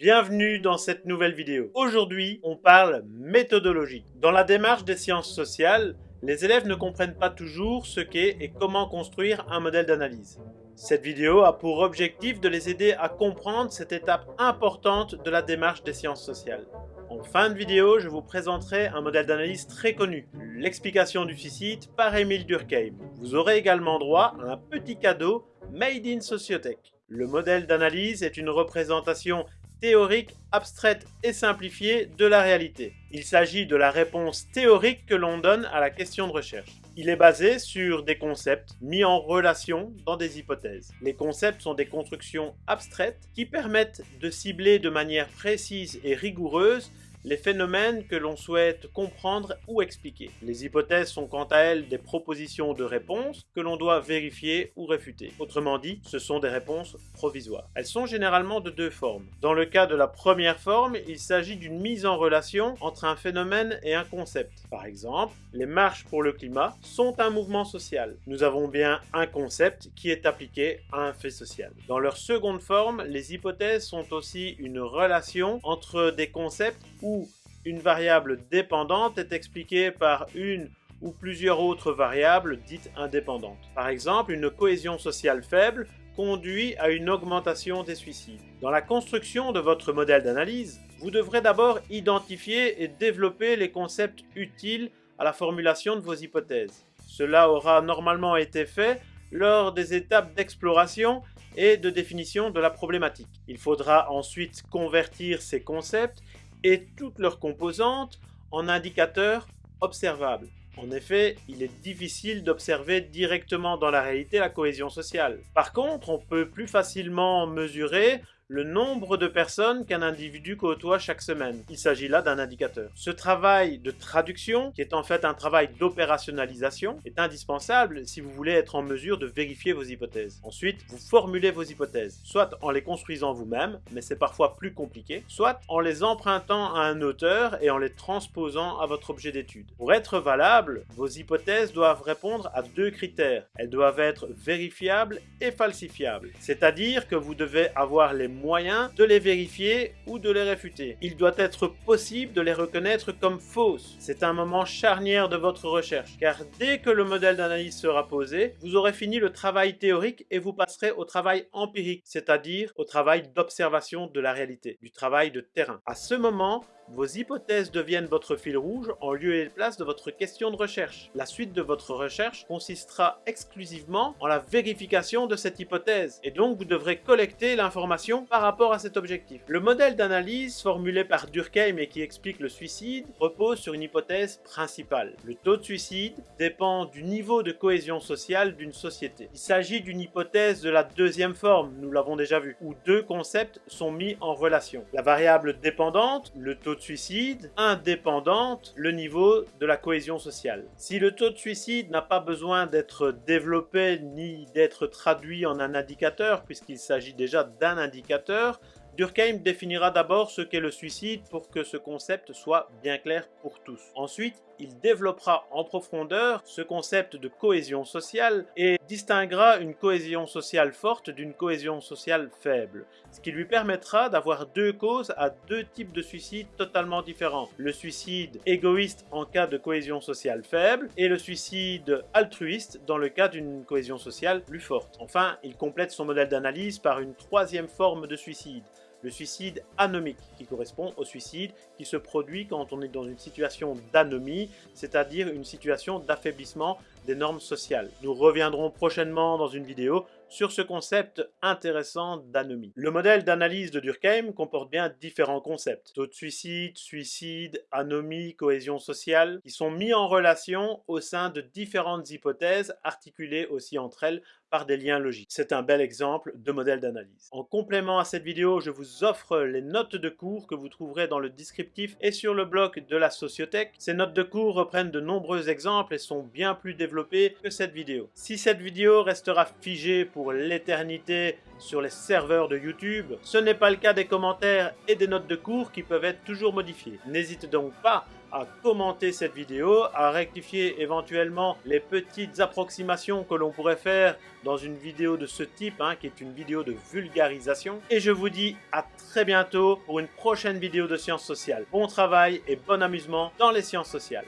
Bienvenue dans cette nouvelle vidéo. Aujourd'hui, on parle méthodologie. Dans la démarche des sciences sociales, les élèves ne comprennent pas toujours ce qu'est et comment construire un modèle d'analyse. Cette vidéo a pour objectif de les aider à comprendre cette étape importante de la démarche des sciences sociales. En fin de vidéo, je vous présenterai un modèle d'analyse très connu, l'explication du suicide par Émile Durkheim. Vous aurez également droit à un petit cadeau Made in Sociotech. Le modèle d'analyse est une représentation théorique, abstraite et simplifiée de la réalité. Il s'agit de la réponse théorique que l'on donne à la question de recherche. Il est basé sur des concepts mis en relation dans des hypothèses. Les concepts sont des constructions abstraites qui permettent de cibler de manière précise et rigoureuse les phénomènes que l'on souhaite comprendre ou expliquer. Les hypothèses sont quant à elles des propositions de réponses que l'on doit vérifier ou réfuter. Autrement dit, ce sont des réponses provisoires. Elles sont généralement de deux formes. Dans le cas de la première forme, il s'agit d'une mise en relation entre un phénomène et un concept. Par exemple, les marches pour le climat sont un mouvement social. Nous avons bien un concept qui est appliqué à un fait social. Dans leur seconde forme, les hypothèses sont aussi une relation entre des concepts où une variable dépendante est expliquée par une ou plusieurs autres variables dites indépendantes. Par exemple, une cohésion sociale faible conduit à une augmentation des suicides. Dans la construction de votre modèle d'analyse, vous devrez d'abord identifier et développer les concepts utiles à la formulation de vos hypothèses. Cela aura normalement été fait lors des étapes d'exploration et de définition de la problématique. Il faudra ensuite convertir ces concepts et toutes leurs composantes en indicateurs observables. En effet, il est difficile d'observer directement dans la réalité la cohésion sociale. Par contre, on peut plus facilement mesurer le nombre de personnes qu'un individu côtoie chaque semaine. Il s'agit là d'un indicateur. Ce travail de traduction, qui est en fait un travail d'opérationnalisation, est indispensable si vous voulez être en mesure de vérifier vos hypothèses. Ensuite, vous formulez vos hypothèses, soit en les construisant vous-même, mais c'est parfois plus compliqué, soit en les empruntant à un auteur et en les transposant à votre objet d'étude. Pour être valables, vos hypothèses doivent répondre à deux critères. Elles doivent être vérifiables et falsifiables. C'est-à-dire que vous devez avoir les moyen de les vérifier ou de les réfuter. Il doit être possible de les reconnaître comme fausses. C'est un moment charnière de votre recherche, car dès que le modèle d'analyse sera posé, vous aurez fini le travail théorique et vous passerez au travail empirique, c'est-à-dire au travail d'observation de la réalité, du travail de terrain. À ce moment, vos hypothèses deviennent votre fil rouge en lieu et place de votre question de recherche. La suite de votre recherche consistera exclusivement en la vérification de cette hypothèse, et donc vous devrez collecter l'information par rapport à cet objectif. Le modèle d'analyse formulé par Durkheim et qui explique le suicide repose sur une hypothèse principale. Le taux de suicide dépend du niveau de cohésion sociale d'une société. Il s'agit d'une hypothèse de la deuxième forme, nous l'avons déjà vu, où deux concepts sont mis en relation. La variable dépendante, le taux de suicide indépendante le niveau de la cohésion sociale. Si le taux de suicide n'a pas besoin d'être développé ni d'être traduit en un indicateur, puisqu'il s'agit déjà d'un indicateur, Durkheim définira d'abord ce qu'est le suicide pour que ce concept soit bien clair pour tous. Ensuite, il développera en profondeur ce concept de cohésion sociale et distinguera une cohésion sociale forte d'une cohésion sociale faible, ce qui lui permettra d'avoir deux causes à deux types de suicides totalement différents. Le suicide égoïste en cas de cohésion sociale faible et le suicide altruiste dans le cas d'une cohésion sociale plus forte. Enfin, il complète son modèle d'analyse par une troisième forme de suicide, le suicide anomique, qui correspond au suicide qui se produit quand on est dans une situation d'anomie, c'est-à-dire une situation d'affaiblissement des normes sociales. Nous reviendrons prochainement dans une vidéo sur ce concept intéressant d'anomie. Le modèle d'analyse de Durkheim comporte bien différents concepts. Taux de suicide, suicide, anomie, cohésion sociale, qui sont mis en relation au sein de différentes hypothèses articulées aussi entre elles par des liens logiques. C'est un bel exemple de modèle d'analyse. En complément à cette vidéo, je vous offre les notes de cours que vous trouverez dans le descriptif et sur le blog de la Sociothèque. Ces notes de cours reprennent de nombreux exemples et sont bien plus développées que cette vidéo. Si cette vidéo restera figée pour l'éternité sur les serveurs de YouTube. Ce n'est pas le cas des commentaires et des notes de cours qui peuvent être toujours modifiées. N'hésitez donc pas à commenter cette vidéo, à rectifier éventuellement les petites approximations que l'on pourrait faire dans une vidéo de ce type, hein, qui est une vidéo de vulgarisation. Et je vous dis à très bientôt pour une prochaine vidéo de sciences sociales. Bon travail et bon amusement dans les sciences sociales.